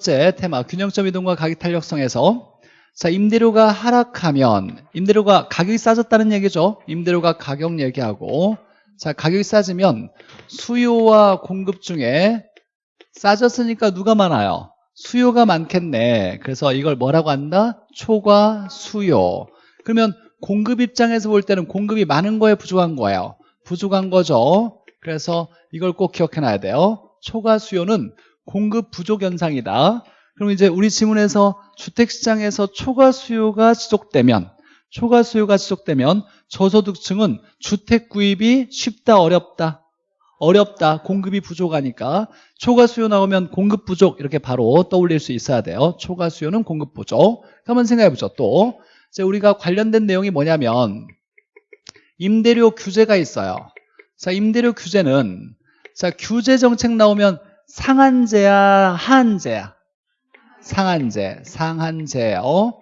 번째 테마 균형점 이동과 가격 탄력성에서 자 임대료가 하락하면 임대료가 가격이 싸졌다는 얘기죠. 임대료가 가격 얘기하고 자 가격이 싸지면 수요와 공급 중에 싸졌으니까 누가 많아요? 수요가 많겠네. 그래서 이걸 뭐라고 한다? 초과 수요. 그러면 공급 입장에서 볼 때는 공급이 많은 거에 부족한 거예요. 부족한 거죠. 그래서 이걸 꼭 기억해 놔야 돼요. 초과 수요는 공급 부족 현상이다. 그럼 이제 우리 지문에서 주택시장에서 초과 수요가 지속되면 초과 수요가 지속되면 저소득층은 주택 구입이 쉽다 어렵다? 어렵다. 공급이 부족하니까. 초과 수요 나오면 공급 부족 이렇게 바로 떠올릴 수 있어야 돼요. 초과 수요는 공급 부족. 한번 생각해 보죠 또. 이제 우리가 관련된 내용이 뭐냐면 임대료 규제가 있어요. 자 임대료 규제는 자 규제 정책 나오면 상한제야 하한제야? 상한제 상한제요.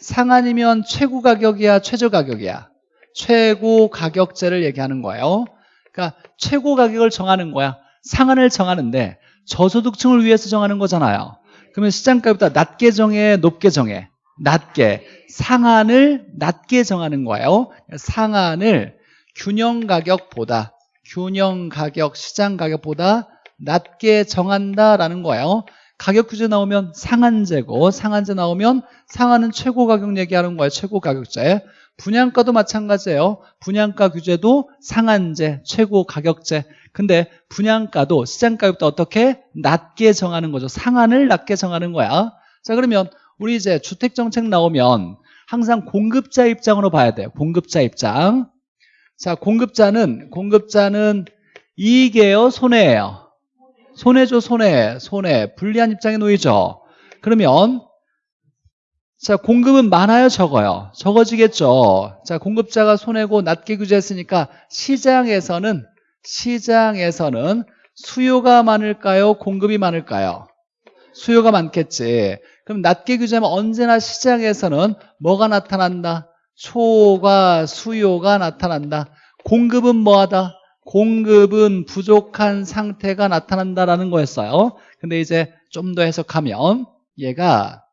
상한이면 최고 가격이야 최저 가격이야? 최고 가격제를 얘기하는 거예요. 그러니까 최고 가격을 정하는 거야. 상한을 정하는데 저소득층을 위해서 정하는 거잖아요. 그러면 시장가보다 낮게 정해 높게 정해? 낮게. 상한을 낮게 정하는 거예요. 상한을 균형 가격보다 균형 가격 시장 가격보다 낮게 정한다라는 거예요. 가격 규제 나오면 상한제고 상한제 나오면 상한은 최고 가격 얘기하는 거예요. 최고 가격제. 분양가도 마찬가지예요. 분양가 규제도 상한제, 최고 가격제. 근데 분양가도 시장가격보다 어떻게 낮게 정하는 거죠. 상한을 낮게 정하는 거야. 자 그러면 우리 이제 주택정책 나오면 항상 공급자 입장으로 봐야 돼요. 공급자 입장. 자 공급자는 공급자는 이익이에요, 손해예요. 손해죠 손해 손해 불리한 입장에 놓이죠. 그러면 자 공급은 많아요 적어요? 적어지겠죠. 자 공급자가 손해고 낮게 규제했으니까 시장에서는 시장에서는 수요가 많을까요? 공급이 많을까요? 수요가 많겠지. 그럼 낮게 규제하면 언제나 시장에서는 뭐가 나타난다? 초과 수요가 나타난다. 공급은 뭐하다 공급은 부족한 상태가 나타난다라는 거였어요. 근데 이제 좀 더 해석하면 얘가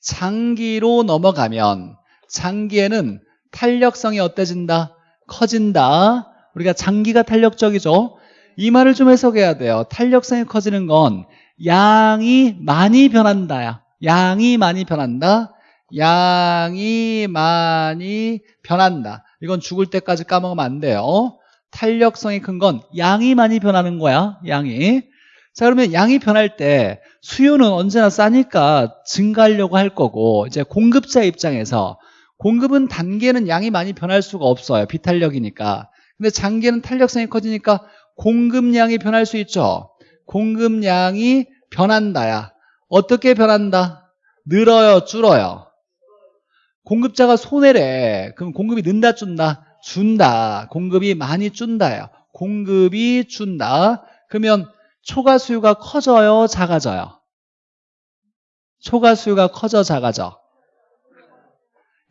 장기로 넘어가면 장기에는 탄력성이 어때진다? 커진다. 우리가 장기가 탄력적이죠. 이 말을 좀 해석해야 돼요. 탄력성이 커지는 건 양이 많이 변한다야. 양이 많이 변한다. 양이 많이 변한다. 이건 죽을 때까지 까먹으면 안 돼요. 탄력성이 큰 건 양이 많이 변하는 거야. 양이. 자 그러면 양이 변할 때 수요는 언제나 싸니까 증가하려고 할 거고 이제 공급자 입장에서 공급은 단계는 양이 많이 변할 수가 없어요. 비탄력이니까. 근데 장기는 탄력성이 커지니까 공급량이 변할 수 있죠. 공급량이 변한다야. 어떻게 변한다? 늘어요, 줄어요? 공급자가 손해래. 그럼 공급이 는다, 준다? 준다. 공급이 많이 준다요. 공급이 준다. 그러면 초과 수요가 커져요, 작아져요? 초과 수요가 커져, 작아져?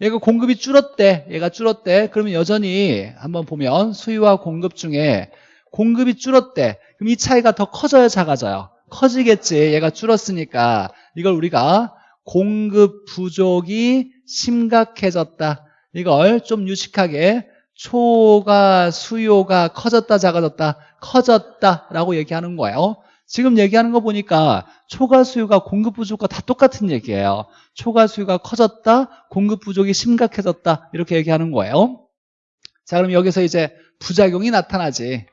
얘가 공급이 줄었대. 얘가 줄었대. 그러면 여전히 한번 보면 수요와 공급 중에 공급이 줄었대. 그럼 이 차이가 더 커져요, 작아져요? 커지겠지. 얘가 줄었으니까. 이걸 우리가 공급 부족이 심각해졌다. 이걸 좀 유식하게 초가 수요가 커졌다 작아졌다 커졌다라고 얘기하는 거예요. 지금 얘기하는 거 보니까 초과 수요가 공급 부족과 다 똑같은 얘기예요. 초과 수요가 커졌다 공급 부족이 심각해졌다 이렇게 얘기하는 거예요. 자 그럼 여기서 이제 부작용이 나타나지.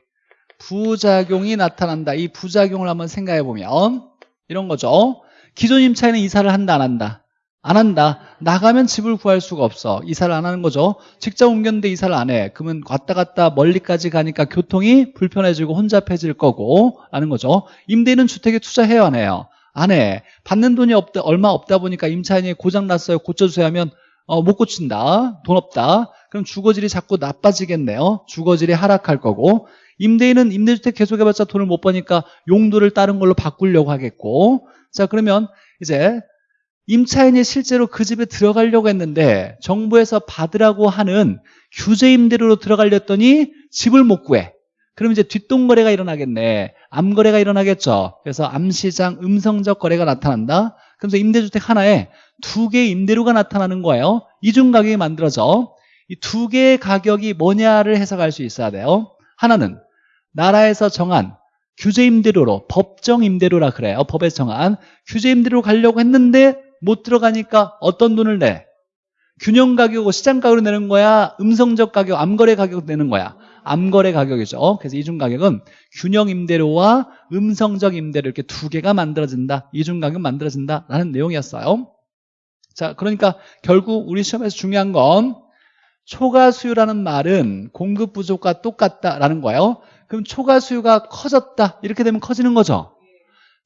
부작용이 나타난다. 이 부작용을 한번 생각해 보면 이런 거죠. 기존 임차인은 이사를 한다 안 한다 안 한다. 나가면 집을 구할 수가 없어. 이사를 안 하는 거죠. 직장 옮겼는데 이사를 안 해. 그러면 왔다 갔다 멀리까지 가니까 교통이 불편해지고 혼잡해질 거고 라는 거죠. 임대인은 주택에 투자해요 안 해요? 안 해. 받는 돈이 없다, 얼마 없다 보니까 임차인이 고장났어요. 고쳐주세요 하면 어, 못 고친다. 돈 없다. 그럼 주거질이 자꾸 나빠지겠네요. 주거질이 하락할 거고 임대인은 임대주택 계속해봤자 돈을 못 버니까 용도를 다른 걸로 바꾸려고 하겠고 자 그러면 이제 임차인이 실제로 그 집에 들어가려고 했는데 정부에서 받으라고 하는 규제 임대료로 들어가려 했더니 집을 못 구해 그럼 이제 뒷동거래가 일어나겠네. 암거래가 일어나겠죠. 그래서 암시장 음성적 거래가 나타난다. 그래서 임대주택 하나에 두 개의 임대료가 나타나는 거예요. 이중 가격이 만들어져. 이 두 개의 가격이 뭐냐를 해석할 수 있어야 돼요. 하나는 나라에서 정한 규제 임대료로 법정 임대료라 그래요. 법에 정한 규제 임대료로 가려고 했는데 못 들어가니까 어떤 돈을 내? 균형 가격으로 시장 가격으로 내는 거야? 음성적 가격, 암거래 가격 내는 거야? 암거래 가격이죠. 그래서 이중 가격은 균형 임대료와 음성적 임대료 이렇게 두 개가 만들어진다. 이중 가격 만들어진다라는 내용이었어요. 자, 그러니까 결국 우리 시험에서 중요한 건 초과 수요라는 말은 공급 부족과 똑같다라는 거예요. 그럼 초과 수요가 커졌다. 이렇게 되면 커지는 거죠.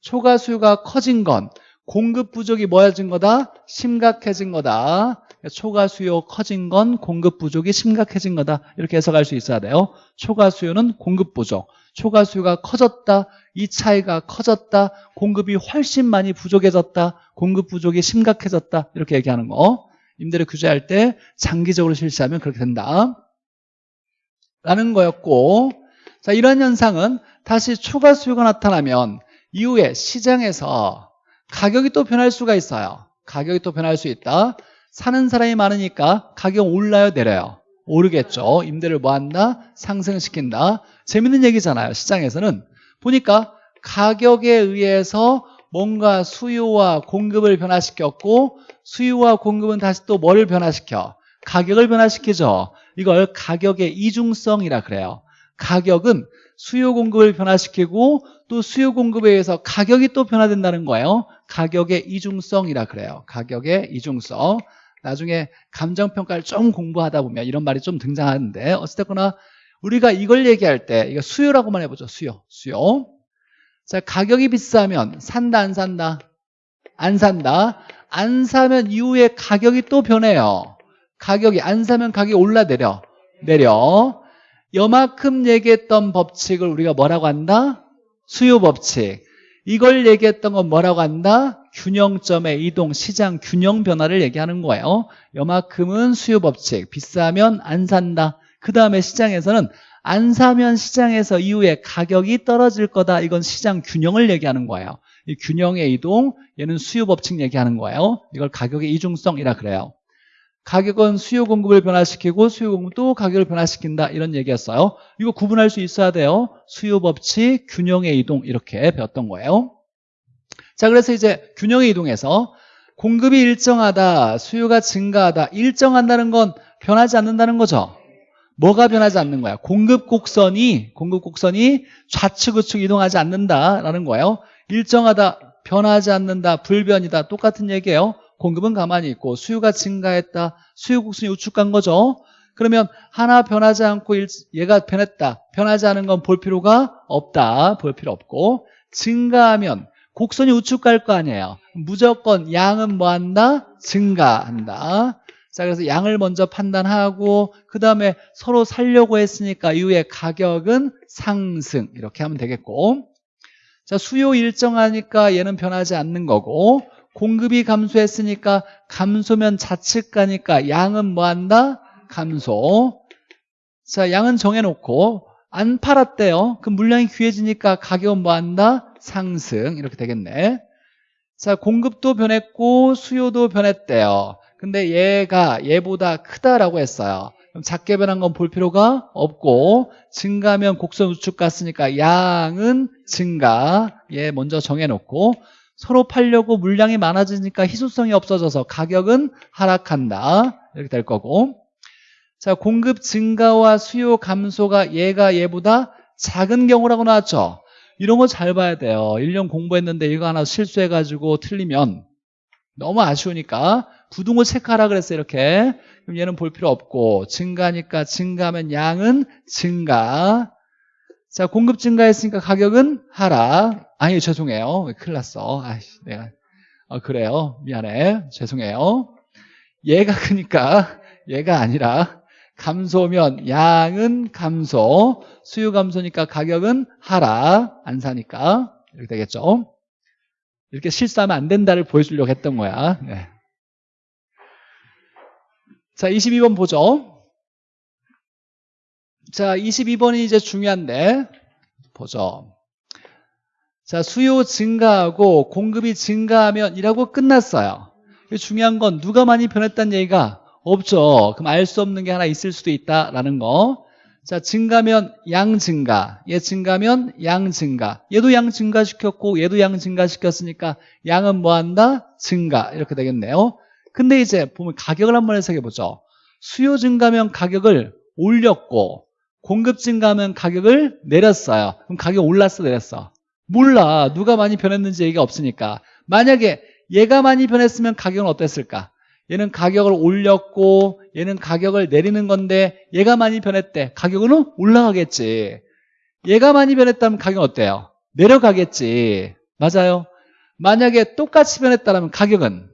초과 수요가 커진 건 공급 부족이 뭐해진 거다? 심각해진 거다. 초과 수요 커진 건 공급 부족이 심각해진 거다. 이렇게 해석할 수 있어야 돼요. 초과 수요는 공급 부족. 초과 수요가 커졌다. 이 차이가 커졌다. 공급이 훨씬 많이 부족해졌다. 공급 부족이 심각해졌다. 이렇게 얘기하는 거. 임대료 규제할 때 장기적으로 실시하면 그렇게 된다. 라는 거였고 자 이런 현상은 다시 초과 수요가 나타나면 이후에 시장에서 가격이 또 변할 수가 있어요. 가격이 또 변할 수 있다. 사는 사람이 많으니까 가격 올라요 내려요? 오르겠죠. 임대를 뭐 한다? 상승시킨다. 재밌는 얘기잖아요. 시장에서는 보니까 가격에 의해서 뭔가 수요와 공급을 변화시켰고 수요와 공급은 다시 또 뭐를 변화시켜? 가격을 변화시키죠. 이걸 가격의 이중성이라 그래요. 가격은 수요 공급을 변화시키고 또 수요 공급에 의해서 가격이 또 변화된다는 거예요. 가격의 이중성이라 그래요. 가격의 이중성. 나중에 감정평가를 좀 공부하다 보면 이런 말이 좀 등장하는데 어쨌거나 우리가 이걸 얘기할 때 이거 수요라고만 해보죠. 수요. 수요. 자, 가격이 비싸면 산다 안 산다? 안 산다. 안 사면 이후에 가격이 또 변해요. 가격이 안 사면 가격이 올라 내려. 내려. 여만큼 얘기했던 법칙을 우리가 뭐라고 한다? 수요 법칙. 이걸 얘기했던 건 뭐라고 한다? 균형점의 이동, 시장 균형 변화를 얘기하는 거예요. 여만큼은 수요 법칙. 비싸면 안 산다. 그 다음에 시장에서는 안 사면 시장에서 이후에 가격이 떨어질 거다. 이건 시장 균형을 얘기하는 거예요. 이 균형의 이동, 얘는 수요 법칙 얘기하는 거예요. 이걸 가격의 이중성이라 그래요. 가격은 수요 공급을 변화시키고 수요 공급도 가격을 변화시킨다 이런 얘기였어요. 이거 구분할 수 있어야 돼요. 수요 법칙, 균형의 이동 이렇게 배웠던 거예요. 자, 그래서 이제 균형의 이동에서 공급이 일정하다, 수요가 증가하다, 일정한다는 건 변하지 않는다는 거죠. 뭐가 변하지 않는 거야? 공급 곡선이 공급 곡선이 좌측 우측 이동하지 않는다라는 거예요. 일정하다, 변하지 않는다, 불변이다 똑같은 얘기예요. 공급은 가만히 있고 수요가 증가했다. 수요 곡선이 우측 간 거죠. 그러면 하나 변하지 않고 얘가 변했다. 변하지 않은 건 볼 필요가 없다. 볼 필요 없고 증가하면 곡선이 우측 갈 거 아니에요. 무조건 양은 뭐 한다? 증가한다. 자, 그래서 양을 먼저 판단하고 그 다음에 서로 살려고 했으니까 이후에 가격은 상승 이렇게 하면 되겠고 자, 수요 일정하니까 얘는 변하지 않는 거고 공급이 감소했으니까 감소면 좌측 가니까 양은 뭐 한다? 감소. 자, 양은 정해놓고 안 팔았대요. 그럼 물량이 귀해지니까 가격은 뭐 한다? 상승. 이렇게 되겠네. 자, 공급도 변했고 수요도 변했대요. 근데 얘가 얘보다 크다라고 했어요. 그럼 작게 변한 건 볼 필요가 없고 증가면 곡선 우측 갔으니까 양은 증가. 얘 먼저 정해놓고 서로 팔려고 물량이 많아지니까 희소성이 없어져서 가격은 하락한다. 이렇게 될 거고. 자, 공급 증가와 수요 감소가 얘가 얘보다 작은 경우라고 나왔죠. 이런 거 잘 봐야 돼요. 1년 공부했는데 이거 하나 실수해가지고 틀리면 너무 아쉬우니까 부등호 체크하라 그랬어요. 이렇게. 그럼 얘는 볼 필요 없고 증가니까 증가하면 양은 증가. 자, 공급 증가했으니까 가격은 하락. 아니, 죄송해요. 큰일 났어. 아이씨, 내가. 어, 그래요. 미안해. 죄송해요. 얘가 크니까 얘가 아니라 감소면 양은 감소, 수요 감소니까 가격은 하락, 안 사니까 이렇게 되겠죠. 이렇게 실수하면 안 된다를 보여주려고 했던 거야. 네. 자, 22번 보죠. 자, 22번이 이제 중요한데 보죠. 자, 수요 증가하고 공급이 증가하면 이라고 끝났어요. 중요한 건 누가 많이 변했다는 얘기가 없죠. 그럼 알 수 없는 게 하나 있을 수도 있다라는 거. 자, 증가면 양 증가. 얘 증가면 양 증가. 얘도 양 증가시켰고 얘도 양 증가시켰으니까 양은 뭐 한다? 증가. 이렇게 되겠네요. 근데 이제 보면 가격을 한번 해석해 보죠. 수요 증가면 가격을 올렸고 공급 증가하면 가격을 내렸어요. 그럼 가격 올랐어 내렸어? 몰라. 누가 많이 변했는지 얘기가 없으니까. 만약에 얘가 많이 변했으면 가격은 어땠을까? 얘는 가격을 올렸고 얘는 가격을 내리는 건데 얘가 많이 변했대. 가격은 올라가겠지. 얘가 많이 변했다면 가격은 어때요? 내려가겠지. 맞아요. 만약에 똑같이 변했다면 가격은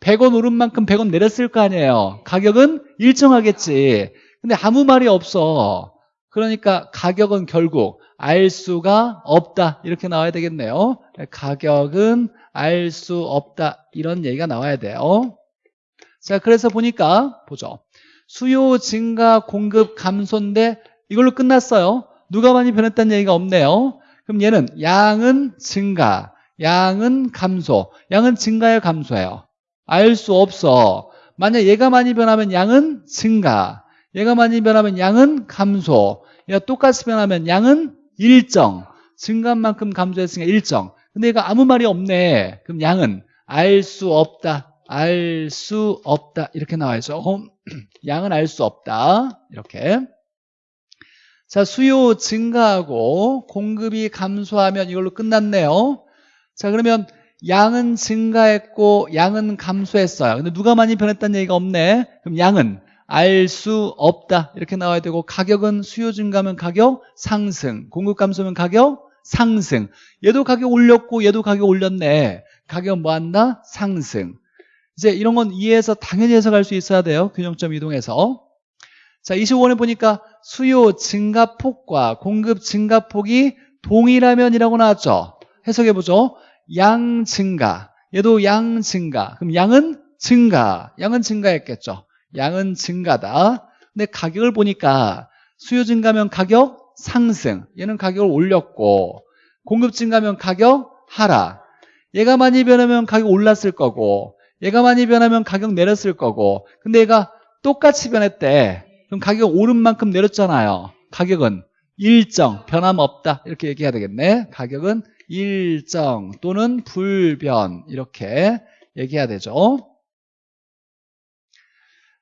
100원 오른 만큼 100원 내렸을 거 아니에요. 가격은 일정하겠지. 근데 아무 말이 없어. 그러니까 가격은 결국 알 수가 없다. 이렇게 나와야 되겠네요. 가격은 알 수 없다. 이런 얘기가 나와야 돼요. 자, 그래서 보니까 보죠. 수요 증가 공급 감소인데 이걸로 끝났어요. 누가 많이 변했다는 얘기가 없네요. 그럼 얘는 양은 증가, 양은 감소. 양은 증가예요, 감소예요? 알 수 없어. 만약 얘가 많이 변하면 양은 증가. 얘가 많이 변하면 양은 감소. 얘가 똑같이 변하면 양은 일정. 증가한 만큼 감소했으니까 일정. 근데 얘가 아무 말이 없네. 그럼 양은 알 수 없다. 알 수 없다. 이렇게 나와야죠. 양은 알 수 없다. 이렇게. 자, 수요 증가하고 공급이 감소하면 이걸로 끝났네요. 자, 그러면 양은 증가했고 양은 감소했어요. 근데 누가 많이 변했다는 얘기가 없네. 그럼 양은 알 수 없다. 이렇게 나와야 되고 가격은 수요 증가하면 가격 상승, 공급 감소면 가격 상승. 얘도 가격 올렸고 얘도 가격 올렸네. 가격 뭐 한다? 상승. 이제 이런 건 이해해서 당연히 해석할 수 있어야 돼요. 균형점 이동해서. 자, 25번에 보니까 수요 증가폭과 공급 증가폭이 동일하면이라고 나왔죠. 해석해보죠. 양 증가. 얘도 양 증가. 그럼 양은 증가. 양은 증가했겠죠. 양은 증가다. 근데 가격을 보니까 수요 증가면 가격 상승. 얘는 가격을 올렸고 공급 증가면 가격 하락. 얘가 많이 변하면 가격 올랐을 거고 얘가 많이 변하면 가격 내렸을 거고 근데 얘가 똑같이 변했대 그럼 가격 오른 만큼 내렸잖아요 가격은 일정 변함없다 이렇게 얘기해야 되겠네 가격은 일정 또는 불변 이렇게 얘기해야 되죠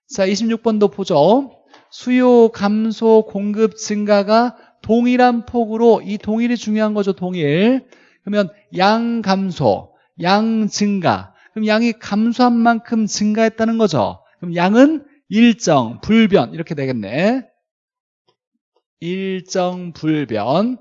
자 26번도 보죠 수요 감소 공급 증가가 동일한 폭으로 이 동일이 중요한 거죠 동일 그러면 양 감소 양 증가 그럼 양이 감소한 만큼 증가했다는 거죠. 그럼 양은 일정, 불변 이렇게 되겠네. 일정, 불변.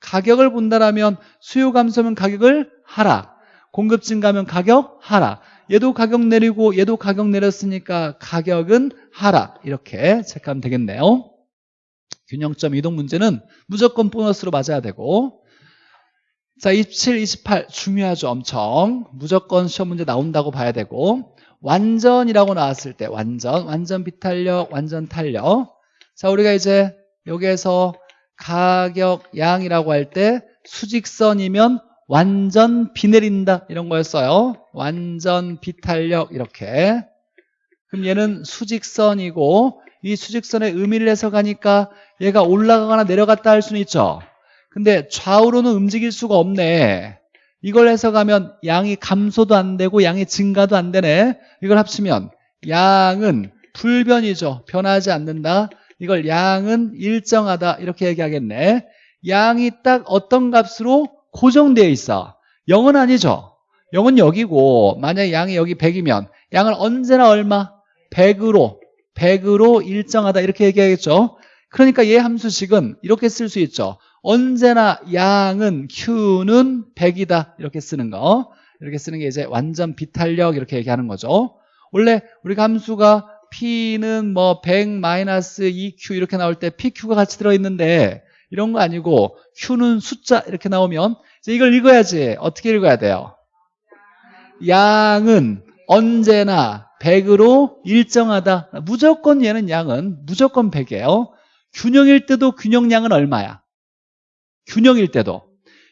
가격을 본다라면 수요 감소면 가격을 하락. 공급 증가면 가격 하락. 얘도 가격 내리고 얘도 가격 내렸으니까 가격은 하락. 이렇게 체크하면 되겠네요. 균형점 이동 문제는 무조건 보너스로 맞아야 되고 자, 27, 28 중요하죠. 엄청. 무조건 시험 문제 나온다고 봐야 되고 완전이라고 나왔을 때 완전, 완전 비탄력, 완전 탄력. 자, 우리가 이제 여기에서 가격 양이라고 할 때 수직선이면 완전 비 내린다 이런 거였어요. 완전 비탄력 이렇게. 그럼 얘는 수직선이고 이 수직선의 의미를 해석하니까 얘가 올라가거나 내려갔다 할 수는 있죠. 근데 좌우로는 움직일 수가 없네. 이걸 해석하면 양이 감소도 안 되고 양이 증가도 안 되네. 이걸 합치면 양은 불변이죠. 변하지 않는다. 이걸 양은 일정하다. 이렇게 얘기하겠네. 양이 딱 어떤 값으로 고정되어 있어. 0은 아니죠. 0은 여기고 만약에 양이 여기 100이면 양을 언제나 얼마? 100으로 100으로 일정하다 이렇게 얘기하겠죠. 그러니까 얘 함수식은 이렇게 쓸 수 있죠. 언제나 양은 Q는 100이다 이렇게 쓰는 거 이렇게 쓰는 게 이제 완전 비탄력 이렇게 얘기하는 거죠 원래 우리 함수가 P는 뭐 100-2Q 이렇게 나올 때 PQ가 같이 들어있는데 이런 거 아니고 Q는 숫자 이렇게 나오면 이걸 읽어야지 어떻게 읽어야 돼요 양은 언제나 100으로 일정하다 무조건 얘는 양은 무조건 100이에요 균형일 때도 균형량은 얼마야? 균형일 때도.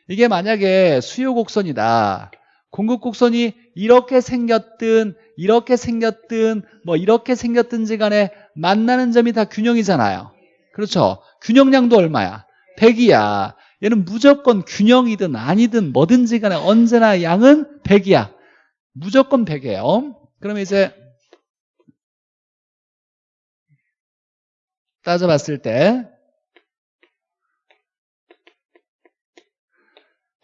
이게 만약에 수요 곡선이다. 공급 곡선이 이렇게 생겼든 이렇게 생겼든 뭐 이렇게 생겼든지 간에 만나는 점이 다 균형이잖아요. 그렇죠? 균형량도 얼마야? 100이야. 얘는 무조건 균형이든 아니든 뭐든지 간에 언제나 양은 100이야. 무조건 100이에요. 그러면 이제 따져봤을 때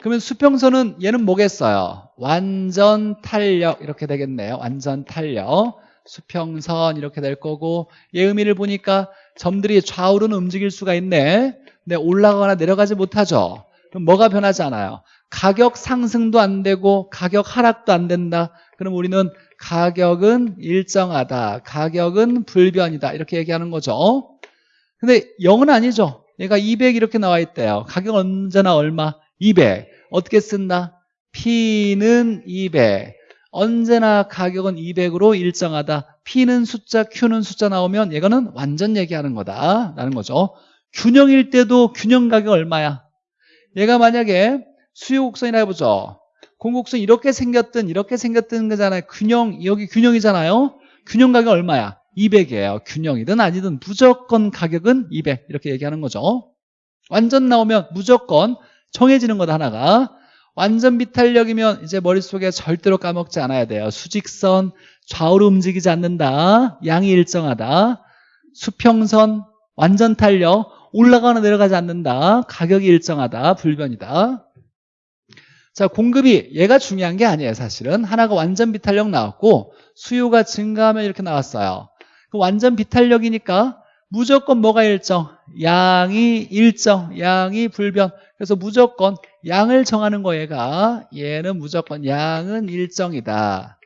그러면 수평선은 얘는 뭐겠어요? 완전 탄력 이렇게 되겠네요. 완전 탄력. 수평선 이렇게 될 거고 얘 의미를 보니까 점들이 좌우로는 움직일 수가 있네. 근데 올라가거나 내려가지 못하죠. 그럼 뭐가 변하지 않아요? 가격 상승도 안 되고 가격 하락도 안 된다. 그럼 우리는 가격은 일정하다. 가격은 불변이다. 이렇게 얘기하는 거죠. 근데 0은 아니죠. 얘가 200 이렇게 나와 있대요. 가격 언제나 얼마? 200 어떻게 쓴다? P는 200 언제나 가격은 200으로 일정하다. P는 숫자, Q는 숫자 나오면 이거는 완전 얘기하는 거다 라는 거죠. 균형일 때도 균형 가격 얼마야? 얘가 만약에 수요 곡선이라 해보죠. 공곡선 이렇게 생겼든 이렇게 생겼든 거잖아요. 균형, 여기 균형이잖아요. 균형 가격 얼마야? 200이에요. 균형이든 아니든 무조건 가격은 200 이렇게 얘기하는 거죠. 완전 나오면 무조건 정해지는 거다 하나가 완전 비탄력이면 이제 머릿속에 절대로 까먹지 않아야 돼요. 수직선 좌우로 움직이지 않는다. 양이 일정하다. 수평선 완전 탄력. 올라가거나 내려가지 않는다. 가격이 일정하다. 불변이다. 자 공급이 얘가 중요한 게 아니에요 사실은. 하나가 완전 비탄력 나왔고 수요가 증가하면 이렇게 나왔어요. 그 완전 비탄력이니까 무조건 뭐가 일정? 양이 일정, 양이 불변. 그래서 무조건 양을 정하는 거 얘가 얘는 무조건 양은 일정이다.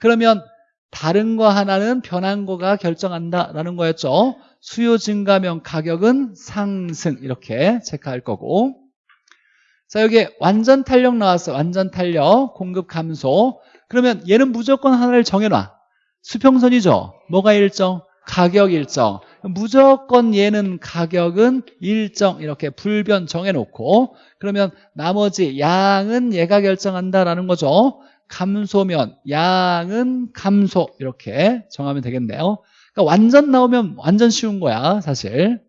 그러면 다른 거 하나는 변한 거가 결정한다라는 거였죠. 수요 증가면 가격은 상승 이렇게 체크할 거고 자 여기 완전 탄력 나왔어 완전 탄력 공급 감소 그러면 얘는 무조건 하나를 정해놔 수평선이죠 뭐가 일정? 가격 일정 무조건 얘는 가격은 일정 이렇게 불변 정해놓고 그러면 나머지 양은 얘가 결정한다라는 거죠. 감소면 양은 감소 이렇게 정하면 되겠네요. 그러니까 완전 나오면 완전 쉬운 거야 사실.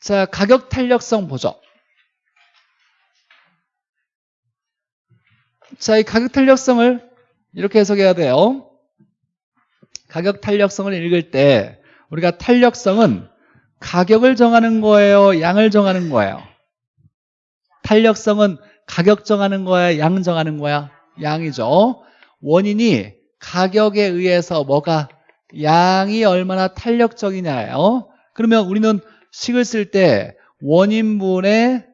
자 가격 탄력성 보죠. 자 이 가격 탄력성을 이렇게 해석해야 돼요 가격 탄력성을 읽을 때 우리가 탄력성은 가격을 정하는 거예요? 양을 정하는 거예요? 탄력성은 가격 정하는 거야? 양 정하는 거야? 양이죠. 원인이 가격에 의해서 뭐가 양이 얼마나 탄력적이냐예요. 그러면 우리는 식을 쓸 때 원인분의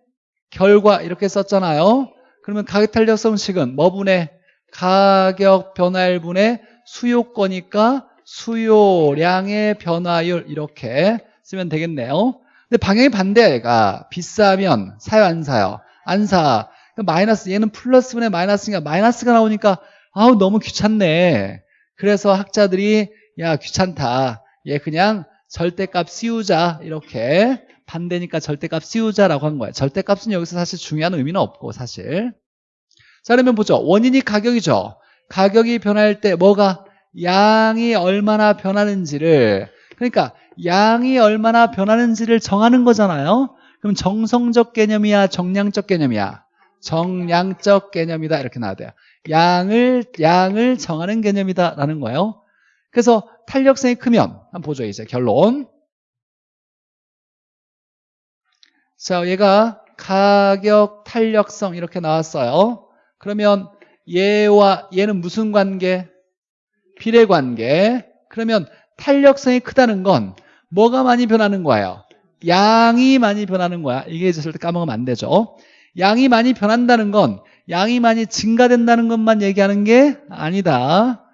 결과 이렇게 썼잖아요. 그러면 가격 탄력성 식은 뭐분의 가격 변화일분의 수요거니까 수요량의 변화율 이렇게 쓰면 되겠네요. 근데 방향이 반대야 얘가 비싸면 사요 안 사요? 안 사. 마이너스 얘는 플러스분의 마이너스니까 마이너스가 나오니까 아우 너무 귀찮네. 그래서 학자들이 야 귀찮다. 얘 그냥 절대값 씌우자 이렇게 반대니까 절대값 씌우자라고 한 거예요. 절대값은 여기서 사실 중요한 의미는 없고 사실. 자 그러면 보죠. 원인이 가격이죠. 가격이 변할 때 뭐가 양이 얼마나 변하는지를 그러니까 양이 얼마나 변하는지를 정하는 거잖아요. 그럼 정성적 개념이야 정량적 개념이야? 정량적 개념이다 이렇게 나와야 돼요. 양을 양을 정하는 개념이다 라는 거예요. 그래서 탄력성이 크면 한번 보죠 이제 결론. 자 얘가 가격 탄력성 이렇게 나왔어요. 그러면 얘와 얘는 무슨 관계? 비례 관계. 그러면 탄력성이 크다는 건 뭐가 많이 변하는 거예요? 양이 많이 변하는 거야. 이게 이제 절대 까먹으면 안 되죠. 양이 많이 변한다는 건 양이 많이 증가된다는 것만 얘기하는 게 아니다.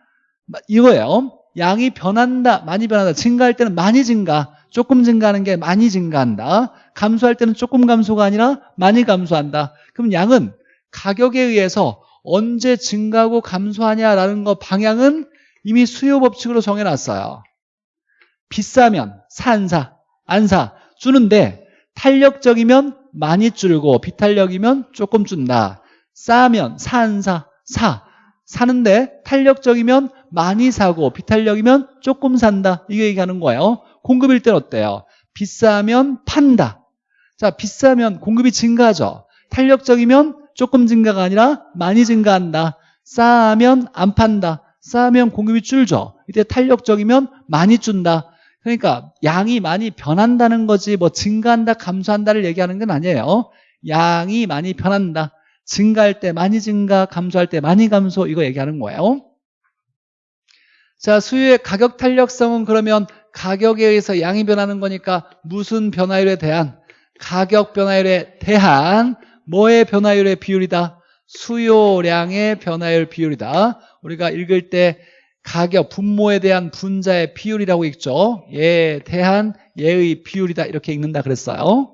이거예요. 양이 변한다 많이 변한다. 증가할 때는 많이 증가 조금 증가하는 게 많이 증가한다. 감소할 때는 조금 감소가 아니라 많이 감소한다. 그럼 양은 가격에 의해서 언제 증가하고 감소하냐라는 거 방향은 이미 수요 법칙으로 정해놨어요 비싸면 사 안 사? 안 사. 주는데 탄력적이면 많이 줄고 비탄력이면 조금 준다. 싸면 사 안 사? 사. 사는데 탄력적이면 많이 사고 비탄력이면 조금 산다. 이게 얘기하는 거예요. 공급일 땐 어때요? 비싸면 판다. 자, 비싸면 공급이 증가하죠. 탄력적이면 조금 증가가 아니라 많이 증가한다. 싸면 안 판다. 싸면 공급이 줄죠. 이때 탄력적이면 많이 준다. 그러니까 양이 많이 변한다는 거지 뭐 증가한다 감소한다를 얘기하는 건 아니에요. 양이 많이 변한다. 증가할 때 많이 증가, 감소할 때 많이 감소 이거 얘기하는 거예요. 자, 수요의 가격 탄력성은 그러면 가격에 의해서 양이 변하는 거니까 무슨 변화율에 대한 가격 변화율에 대한 뭐의 변화율의 비율이다? 수요량의 변화율 비율이다. 우리가 읽을 때 가격, 분모에 대한 분자의 비율이라고 읽죠. 얘에 대한 얘의 비율이다. 이렇게 읽는다 그랬어요.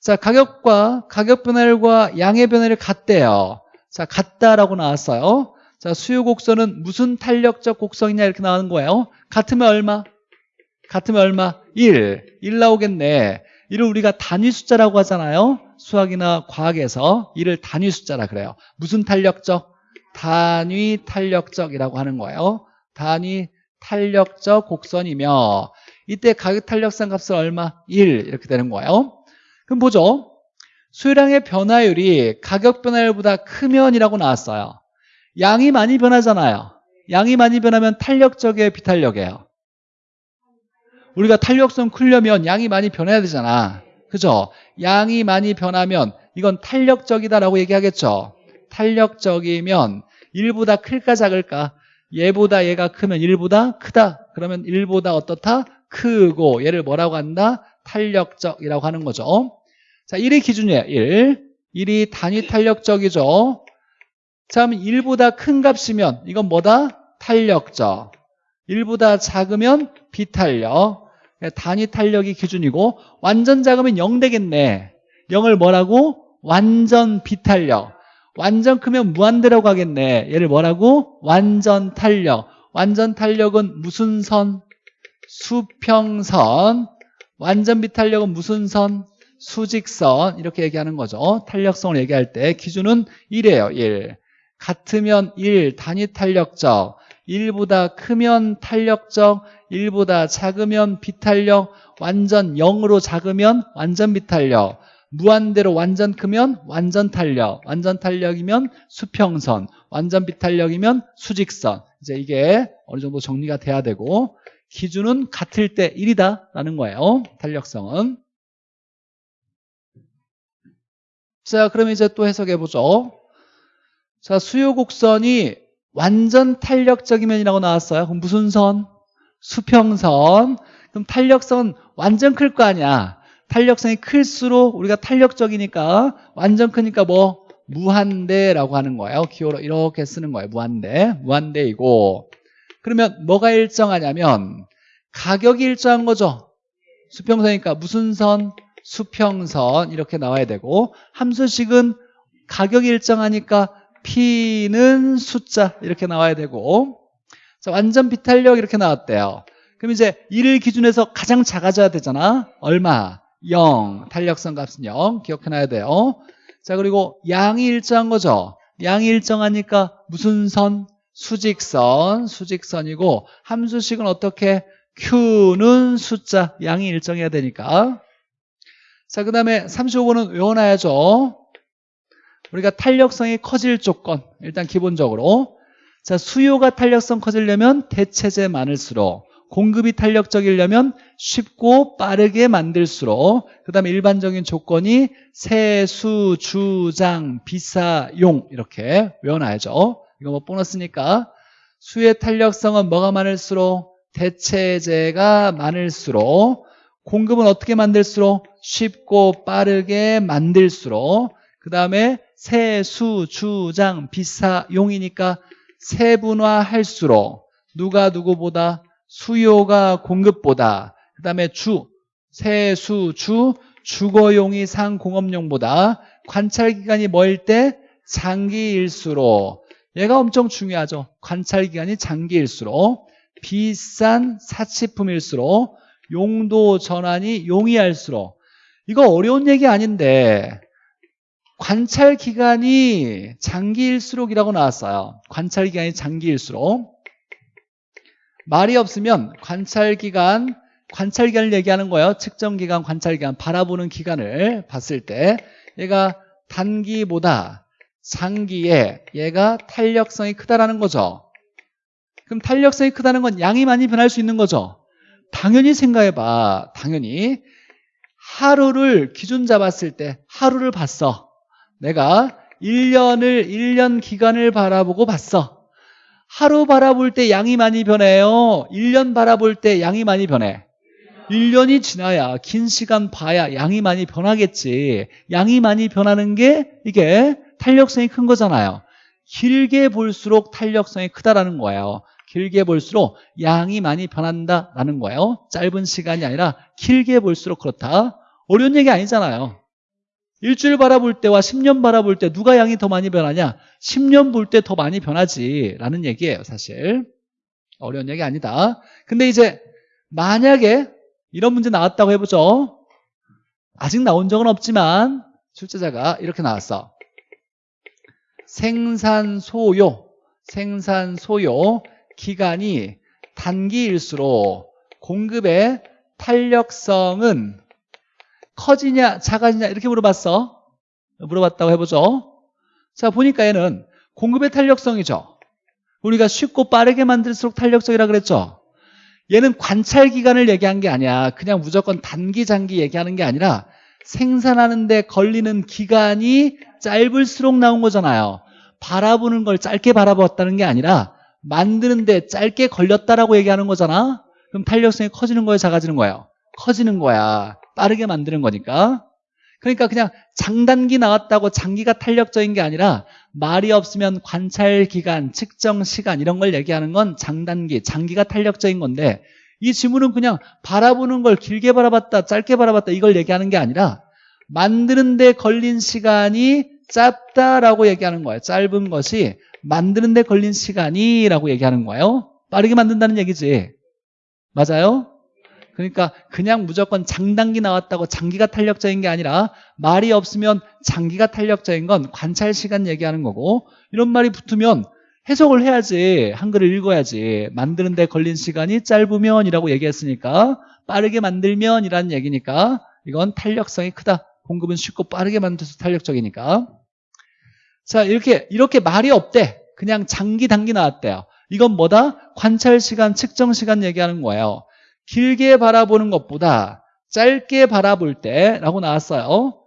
자, 가격과 가격 변화율과 양의 변화율이 같대요. 자, 같다라고 나왔어요. 자, 수요 곡선은 무슨 탄력적 곡선이냐 이렇게 나오는 거예요. 같으면 얼마? 같으면 얼마? 1. 1 나오겠네. 이를 우리가 단위 숫자라고 하잖아요. 수학이나 과학에서 이를 단위 숫자라 그래요. 무슨 탄력적? 단위 탄력적이라고 하는 거예요. 단위 탄력적 곡선이며 이때 가격 탄력성 값은 얼마? 1 이렇게 되는 거예요. 그럼 보죠. 수요량의 변화율이 가격 변화율보다 크면이라고 나왔어요. 양이 많이 변하잖아요. 양이 많이 변하면 탄력적이에요, 비탄력이에요? 우리가 탄력성 크려면 양이 많이 변해야 되잖아. 그죠? 양이 많이 변하면 이건 탄력적이다라고 얘기하겠죠. 탄력적이면 1보다 클까 작을까? 얘보다 얘가 크면 1보다 크다. 그러면 1보다 어떻다? 크고 얘를 뭐라고 한다? 탄력적이라고 하는 거죠. 자, 1이 기준이에요. 1. 1이 단위 탄력적이죠. 자, 그러면 1보다 큰 값이면 이건 뭐다? 탄력적. 1보다 작으면 비탄력. 단위 탄력이 기준이고 완전 작으면 0 되겠네. 0을 뭐라고? 완전 비탄력. 완전 크면 무한대라고 하겠네. 얘를 뭐라고? 완전 탄력. 완전 탄력은 무슨 선? 수평선. 완전 비탄력은 무슨 선? 수직선. 이렇게 얘기하는 거죠. 탄력성을 얘기할 때 기준은 1이에요. 1. 같으면 1, 단위 탄력적. 1보다 크면 탄력적, 1보다 작으면 비탄력, 완전 0으로 작으면 완전 비탄력. 무한대로 완전 크면 완전 탄력, 완전 탄력이면 수평선, 완전 비탄력이면 수직선. 이제 이게 어느 정도 정리가 돼야 되고 기준은 같을 때 1이다라는 거예요. 탄력성은. 자, 그럼 이제 또 해석해 보죠. 자, 수요 곡선이 완전 탄력적인 면이라고 나왔어요. 그럼 무슨 선? 수평선. 그럼 탄력성은 완전 클 거 아니야. 탄력성이 클수록 우리가 탄력적이니까 완전 크니까 뭐 무한대라고 하는 거예요. 기호로 이렇게 쓰는 거예요. 무한대. 무한대이고 그러면 뭐가 일정하냐면 가격이 일정한 거죠. 수평선이니까 무슨 선? 수평선 이렇게 나와야 되고 함수식은 가격이 일정하니까 P는 숫자 이렇게 나와야 되고 자, 완전 비탄력 이렇게 나왔대요. 그럼 이제 1을 기준해서 가장 작아져야 되잖아. 얼마? 0. 탄력성 값은 0. 기억해놔야 돼요. 자, 그리고 양이 일정한 거죠. 양이 일정하니까 무슨 선? 수직선. 수직선이고 함수식은 어떻게? Q는 숫자. 양이 일정해야 되니까. 자, 그 다음에 35번은 외워놔야죠. 우리가 탄력성이 커질 조건. 일단 기본적으로. 자, 수요가 탄력성 커지려면 대체제 많을수록 공급이 탄력적이려면 쉽고 빠르게 만들수록 그 다음에 일반적인 조건이 세수, 주장, 비사 용 이렇게 외워놔야죠. 이거 뭐 보너스니까. 수의 탄력성은 뭐가 많을수록? 대체제가 많을수록. 공급은 어떻게 만들수록? 쉽고 빠르게 만들수록. 그 다음에 세 수, 주 장, 비사 용이니까 세분화할수록 누가 누구보다 수요가 공급보다 그 다음에 주, 세 수, 주, 주거용이 상공업용보다 관찰기간이 뭐일 때 장기일수록 얘가 엄청 중요하죠. 관찰기간이 장기일수록 비싼 사치품일수록 용도 전환이 용이할수록. 이거 어려운 얘기 아닌데 관찰 기간이 장기일수록이라고 나왔어요. 관찰 기간이 장기일수록 말이 없으면 관찰 기간 관찰 기간을 얘기하는 거예요. 측정 기간, 관찰 기간, 바라보는 기간을 봤을 때 얘가 단기보다 장기에 얘가 탄력성이 크다라는 거죠. 그럼 탄력성이 크다는 건 양이 많이 변할 수 있는 거죠. 당연히 생각해봐. 당연히 하루를 기준 잡았을 때 하루를 봤어. 내가 1년을 1년 기간을 바라보고 봤어. 하루 바라볼 때 양이 많이 변해요. 1년 바라볼 때 양이 많이 변해. 1년이 지나야 긴 시간 봐야 양이 많이 변하겠지. 양이 많이 변하는 게 이게 탄력성이 큰 거잖아요. 길게 볼수록 탄력성이 크다라는 거예요. 길게 볼수록 양이 많이 변한다라는 거예요. 짧은 시간이 아니라 길게 볼수록 그렇다. 어려운 얘기 아니잖아요. 일주일 바라볼 때와 10년 바라볼 때 누가 양이 더 많이 변하냐? 10년 볼 때 더 많이 변하지 라는 얘기예요 사실. 어려운 얘기 아니다. 근데 이제 만약에 이런 문제 나왔다고 해보죠. 아직 나온 적은 없지만 출제자가 이렇게 나왔어. 생산 소요, 생산 소요 기간이 단기일수록 공급의 탄력성은 커지냐 작아지냐 이렇게 물어봤어. 물어봤다고 해보죠. 자 보니까 얘는 공급의 탄력성이죠. 우리가 쉽고 빠르게 만들수록 탄력적이라 그랬죠. 얘는 관찰 기간을 얘기한 게 아니야. 그냥 무조건 단기 장기 얘기하는 게 아니라 생산하는데 걸리는 기간이 짧을수록 나온 거잖아요. 바라보는 걸 짧게 바라봤다는 게 아니라 만드는데 짧게 걸렸다라고 얘기하는 거잖아. 그럼 탄력성이 커지는 거예요, 작아지는 거예요? 커지는 거야. 빠르게 만드는 거니까. 그러니까 그냥 장단기 나왔다고 장기가 탄력적인 게 아니라 말이 없으면 관찰 기간, 측정 시간 이런 걸 얘기하는 건 장단기, 장기가 탄력적인 건데 이 지문은 그냥 바라보는 걸 길게 바라봤다, 짧게 바라봤다 이걸 얘기하는 게 아니라 만드는 데 걸린 시간이 짧다라고 얘기하는 거예요. 짧은 것이 만드는 데 걸린 시간이라고 얘기하는 거예요. 빠르게 만든다는 얘기지. 맞아요? 그러니까 그냥 무조건 장단기 나왔다고 장기가 탄력적인 게 아니라 말이 없으면 장기가 탄력적인 건 관찰 시간 얘기하는 거고 이런 말이 붙으면 해석을 해야지 한글을 읽어야지. 만드는 데 걸린 시간이 짧으면 이라고 얘기했으니까 빠르게 만들면 이라는 얘기니까 이건 탄력성이 크다. 공급은 쉽고 빠르게 만들어서 탄력적이니까. 자 이렇게 이렇게 말이 없대. 그냥 장기 단기 나왔대요. 이건 뭐다? 관찰 시간 측정 시간 얘기하는 거예요 길게 바라보는 것보다 짧게 바라볼 때 라고 나왔어요.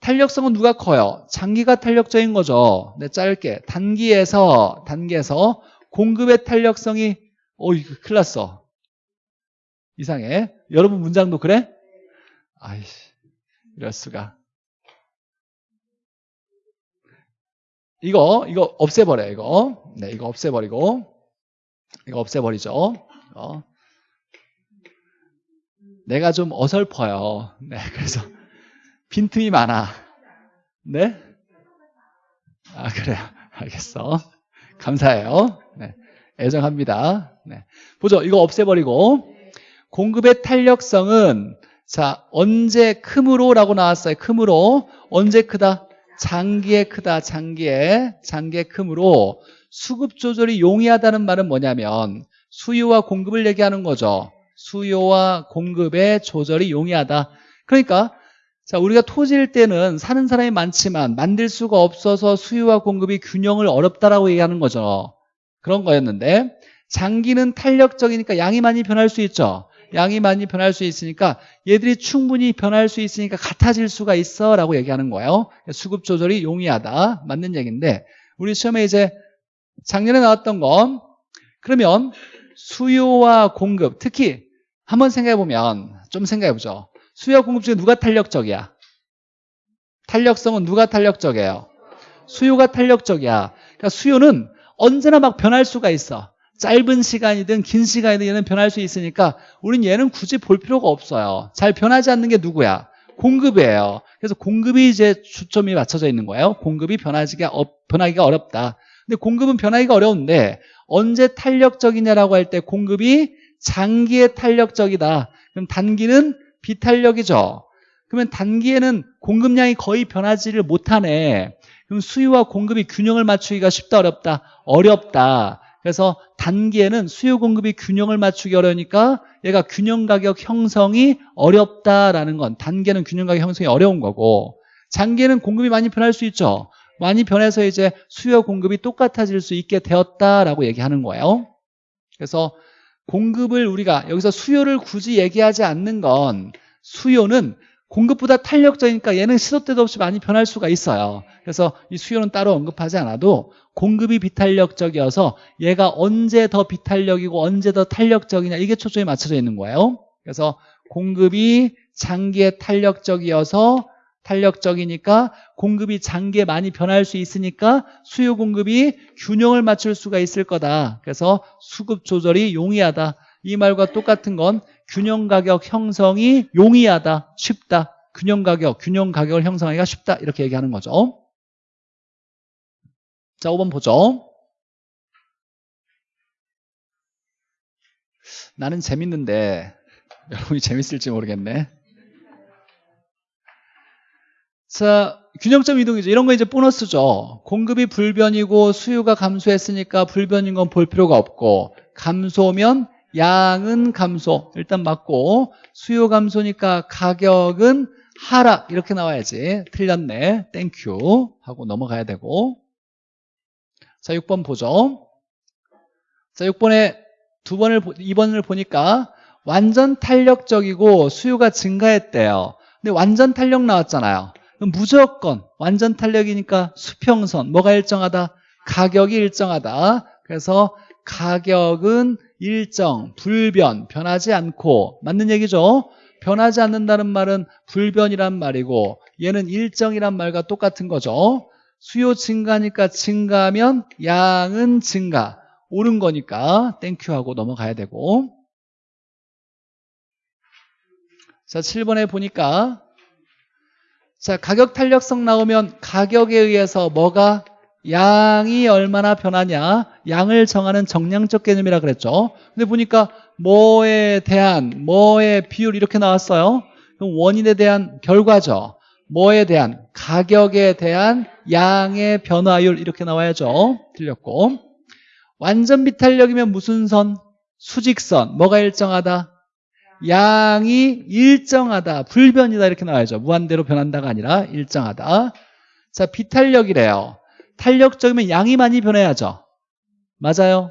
탄력성은 누가 커요? 장기가 탄력적인 거죠. 네, 짧게. 단기에서 단기에서 공급의 탄력성이 어 이거 큰일 났어. 이상해. 여러분 문장도 그래? 아이씨 이럴 수가. 이거 이거 없애버려 요 이거. 네 이거 없애버리고 이거 없애버리죠. 어. 내가 좀 어설퍼요. 네, 그래서 빈틈이 많아. 네? 아, 그래요. 알겠어. 감사해요. 네, 애정합니다. 네. 보죠. 이거 없애버리고. 공급의 탄력성은 자, 언제 크므로 라고 나왔어요. 크므로. 언제 크다? 장기에 크다. 장기에. 장기에 크므로. 수급 조절이 용이하다는 말은 뭐냐면 수요와 공급을 얘기하는 거죠. 수요와 공급의 조절이 용이하다. 그러니까 자 우리가 토지일 때는 사는 사람이 많지만 만들 수가 없어서 수요와 공급이 균형을 어렵다라고 얘기하는 거죠. 그런 거였는데 장기는 탄력적이니까 양이 많이 변할 수 있죠. 양이 많이 변할 수 있으니까 얘들이 충분히 변할 수 있으니까 같아질 수가 있어 라고 얘기하는 거예요. 수급 조절이 용이하다. 맞는 얘기인데 우리 시험에 이제 작년에 나왔던 건 그러면 수요와 공급 특히 한번 생각해보면 좀 생각해보죠. 수요 공급 중에 누가 탄력적이야? 탄력성은 누가 탄력적이에요? 수요가 탄력적이야. 그러니까 수요는 언제나 막 변할 수가 있어. 짧은 시간이든 긴 시간이든 얘는 변할 수 있으니까 우린 얘는 굳이 볼 필요가 없어요. 잘 변하지 않는 게 누구야? 공급이에요. 그래서 공급이 이제 초점이 맞춰져 있는 거예요. 공급이 변하기가, 변하기가 어렵다. 근데 공급은 변하기가 어려운데 언제 탄력적이냐라고 할 때 공급이 장기에 탄력적이다. 그럼 단기는 비탄력이죠. 그러면 단기에는 공급량이 거의 변하지를 못하네. 그럼 수요와 공급이 균형을 맞추기가 쉽다 어렵다? 어렵다. 그래서 단기에는 수요 공급이 균형을 맞추기 어려우니까 얘가 균형 가격 형성이 어렵다라는 건 단기에는 균형 가격 형성이 어려운 거고 장기에는 공급이 많이 변할 수 있죠. 많이 변해서 이제 수요 공급이 똑같아질 수 있게 되었다라고 얘기하는 거예요. 그래서 공급을 우리가 여기서 수요를 굳이 얘기하지 않는 건 수요는 공급보다 탄력적이니까 얘는 시도 때도 없이 많이 변할 수가 있어요. 그래서 이 수요는 따로 언급하지 않아도 공급이 비탄력적이어서 얘가 언제 더 비탄력이고 언제 더 탄력적이냐 이게 초점이 맞춰져 있는 거예요. 그래서 공급이 장기에 탄력적이어서 탄력적이니까 공급이 장기에 많이 변할 수 있으니까 수요 공급이 균형을 맞출 수가 있을 거다. 그래서 수급 조절이 용이하다. 이 말과 똑같은 건 균형 가격 형성이 용이하다, 쉽다. 균형 가격, 균형 가격을 형성하기가 쉽다. 이렇게 얘기하는 거죠. 자, 5번 보죠. 나는 재밌는데 여러분이 재밌을지 모르겠네. 자, 균형점 이동이죠. 이런 거 이제 보너스죠. 공급이 불변이고 수요가 감소했으니까 불변인 건 볼 필요가 없고 감소면 양은 감소. 일단 맞고 수요 감소니까 가격은 하락. 이렇게 나와야지. 틀렸네. thank you 하고 넘어가야 되고. 자 6번 보죠. 자 6번에 두 번을 2번을 보니까 완전 탄력적이고 수요가 증가했대요. 근데 완전 탄력 나왔잖아요 무조건 완전 탄력이니까 수평선 뭐가 일정하다? 가격이 일정하다. 그래서 가격은 일정, 불변, 변하지 않고. 맞는 얘기죠? 변하지 않는다는 말은 불변이란 말이고 얘는 일정이란 말과 똑같은 거죠. 수요 증가니까 증가하면 양은 증가, 오른 거니까. thank you 하고 넘어가야 되고. 자 7번에 보니까 자 가격 탄력성 나오면 가격에 의해서 뭐가 양이 얼마나 변하냐? 양을 정하는 정량적 개념이라 그랬죠. 근데 보니까 뭐에 대한 뭐의 비율 이렇게 나왔어요. 그럼 원인에 대한 결과죠. 뭐에 대한? 가격에 대한 양의 변화율 이렇게 나와야죠. 틀렸고. 완전 비탄력이면 무슨 선? 수직선. 뭐가 일정하다? 양이 일정하다 불변이다 이렇게 나와야죠 무한대로 변한다가 아니라 일정하다 자 비탄력이래요 탄력적이면 양이 많이 변해야죠. 맞아요.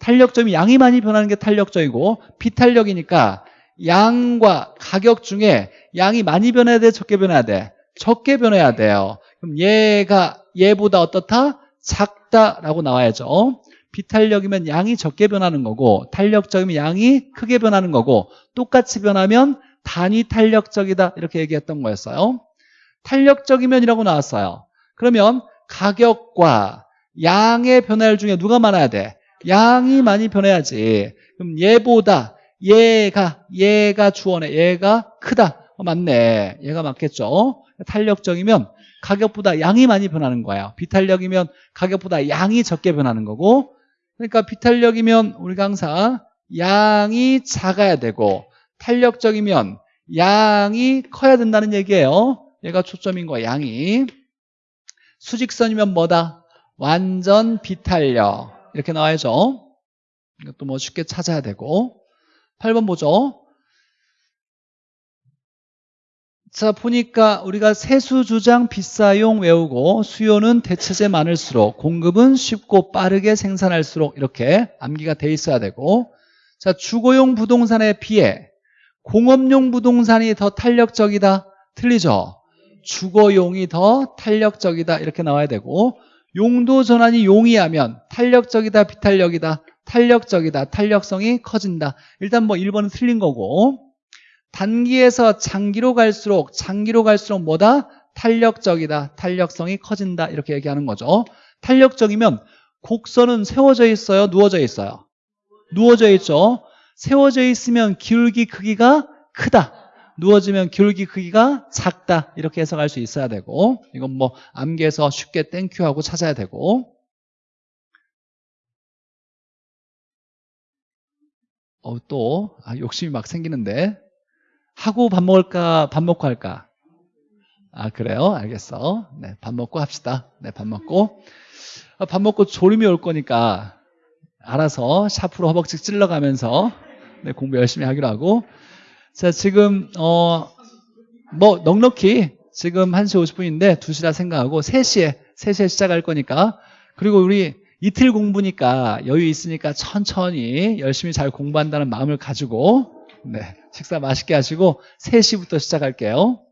탄력적이면 양이 많이 변하는 게 탄력적이고 비탄력이니까 양과 가격 중에 양이 많이 변해야 돼? 적게 변해야 돼? 적게 변해야 돼요. 그럼 얘가 얘보다 어떻다? 작다라고 나와야죠. 비탄력이면 양이 적게 변하는 거고 탄력적이면 양이 크게 변하는 거고 똑같이 변하면 단위 탄력적이다 이렇게 얘기했던 거였어요. 탄력적이면 이라고 나왔어요. 그러면 가격과 양의 변화율 중에 누가 많아야 돼? 양이 많이 변해야지. 그럼 얘보다 얘가 얘가 주어네. 얘가 크다. 어, 맞네. 얘가 맞겠죠. 탄력적이면 가격보다 양이 많이 변하는 거예요. 비탄력이면 가격보다 양이 적게 변하는 거고 그러니까 비탄력이면 우리가 항상 양이 작아야 되고 탄력적이면 양이 커야 된다는 얘기예요. 얘가 초점인 거야, 양이. 수직선이면 뭐다? 완전 비탄력 이렇게 나와야죠 이것도 뭐 쉽게 찾아야 되고 8번 보죠 자 보니까 우리가 세수 주장 비싸용 외우고 수요는 대체제 많을수록 공급은 쉽고 빠르게 생산할수록 이렇게 암기가 돼 있어야 되고 자 주거용 부동산에 비해 공업용 부동산이 더 탄력적이다. 틀리죠? 주거용이 더 탄력적이다. 이렇게 나와야 되고 용도 전환이 용이하면 탄력적이다 비탄력이다 탄력적이다 탄력성이 커진다. 일단 뭐 1번은 틀린 거고 단기에서 장기로 갈수록 장기로 갈수록 뭐다? 탄력적이다. 탄력성이 커진다. 이렇게 얘기하는 거죠. 탄력적이면 곡선은 세워져 있어요? 누워져 있어요? 누워져 있죠. 세워져 있으면 기울기 크기가 크다. 누워지면 기울기 크기가 작다. 이렇게 해석할 수 있어야 되고 이건 뭐 암기해서 쉽게 땡큐하고 찾아야 되고. 어, 또 아, 욕심이 막 생기는데 하고 밥 먹을까 밥 먹고 할까? 아 그래요? 알겠어. 네 밥 먹고 합시다. 네 밥 먹고. 아, 밥 먹고 졸음이 올 거니까 알아서 샤프로 허벅지 찔러가면서 네, 공부 열심히 하기로 하고. 자 지금 어 뭐 넉넉히 지금 1시 50분인데 2시라 생각하고 3시에 3시에 시작할 거니까. 그리고 우리 이틀 공부니까 여유 있으니까 천천히 열심히 잘 공부한다는 마음을 가지고 네 식사 맛있게 하시고 3시부터 시작할게요